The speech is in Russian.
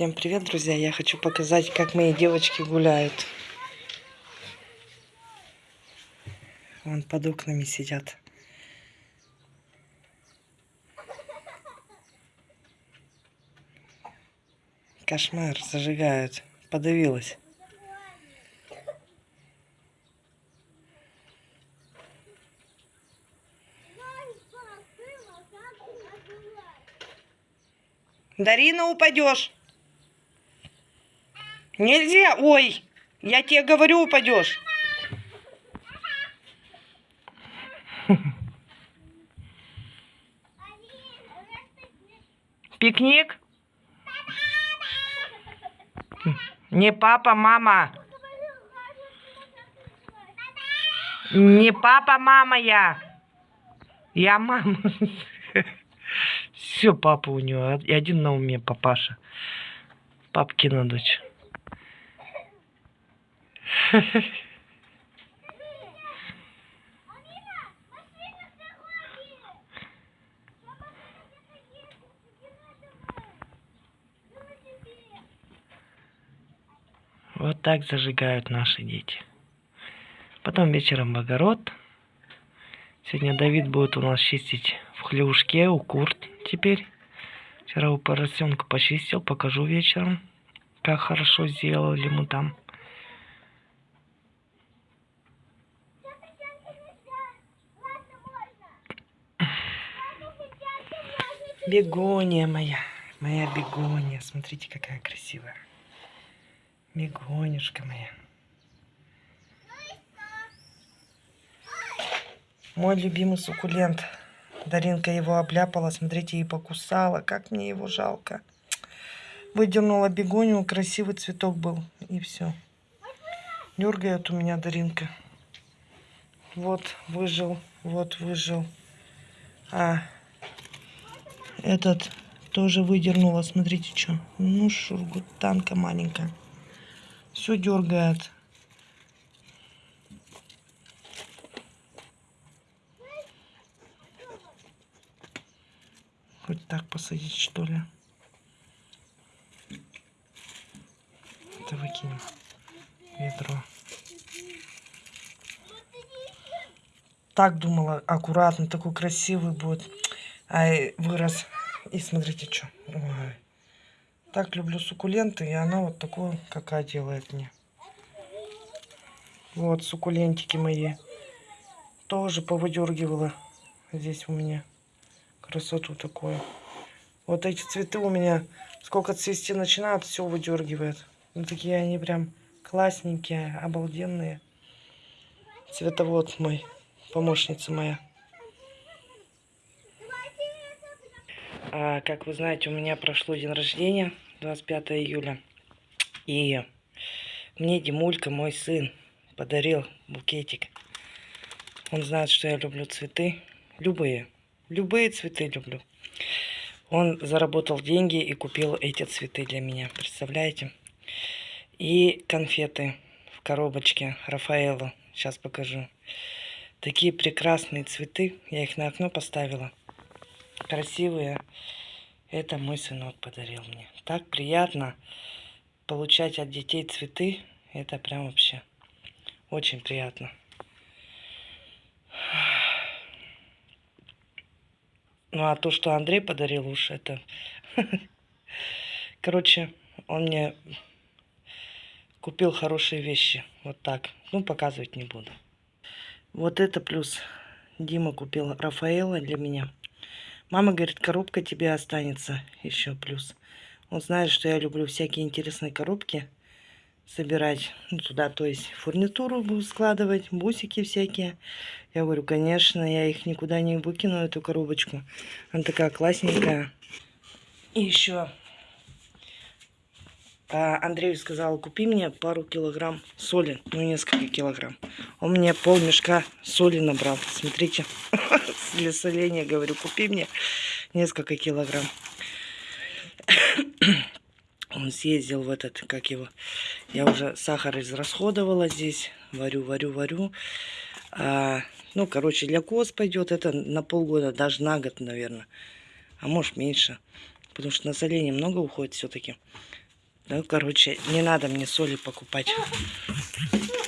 Всем привет, друзья! Я хочу показать, как мои девочки гуляют. Вон под окнами сидят. Кошмар, зажигают. Подавилась. Дарина, упадешь. Нельзя. Ой, я тебе говорю, упадешь. Пикник? Не папа, мама. Не папа, мама я. Я мама. Все, папа у него. И один на уме, папаша. Папкина дочь. Вот так зажигают наши дети. Потом вечером в огород. Сегодня Давид будет у нас чистить в хлевушке у курт теперь. Вчера у поросенка почистил, покажу вечером, как хорошо сделали ему там. Бегония моя, моя бегония. Смотрите, какая красивая. Бегонюшка моя. Мой любимый суккулент. Даринка его обляпала, смотрите, и покусала. Как мне его жалко. Выдернула бегонию, красивый цветок был. И все. Дергает у меня Даринка. Вот выжил, вот выжил. А этот тоже выдернула. Смотрите, что. Ну, шургутанка маленькая. Все дергает. Хоть так посадить, что ли. Это выкинем. Ведро. Так думала, аккуратно, такой красивый будет. Ай, вырос. И смотрите, что. Ой. Так люблю суккуленты, и она вот такую, какая делает мне. Вот суккулентики мои. Тоже повыдергивала здесь у меня красоту такую. Вот эти цветы у меня, сколько цвести начинают, все выдергивает. Ну, такие они прям классненькие, обалденные. Цветовод мой, помощница моя. А, как вы знаете, у меня прошло день рождения, 25 июля. И мне Димулька, мой сын, подарил букетик. Он знает, что я люблю цветы. Любые. Любые цветы люблю. Он заработал деньги и купил эти цветы для меня. Представляете? И конфеты в коробочке Рафаэлу. Сейчас покажу. Такие прекрасные цветы. Я их на окно поставила. Красивые. Это мой сынок подарил мне. Так приятно получать от детей цветы. Это прям вообще очень приятно. Ну, а то, что Андрей подарил уж, это... Короче, он мне купил хорошие вещи. Вот так. Ну, показывать не буду. Вот это плюс. Дима купил Рафаэла для меня. Мама говорит, коробка тебе останется еще плюс. Он знает, что я люблю всякие интересные коробки собирать ну, туда, то есть фурнитуру буду складывать, бусики всякие. Я говорю, конечно, я их никуда не выкину, эту коробочку. Она такая классненькая. И еще а, Андрею сказал, купи мне пару килограмм соли, ну несколько килограмм. Он мне пол мешка соли набрал, смотрите, для соления, говорю, купи мне несколько килограмм. Он съездил в этот, как его, я уже сахар израсходовала здесь, варю, варю, варю. А, ну, короче, для коз пойдет это на полгода, даже на год, наверное. А может меньше, потому что на соление много уходит все-таки. Ну, короче, не надо мне соли покупать.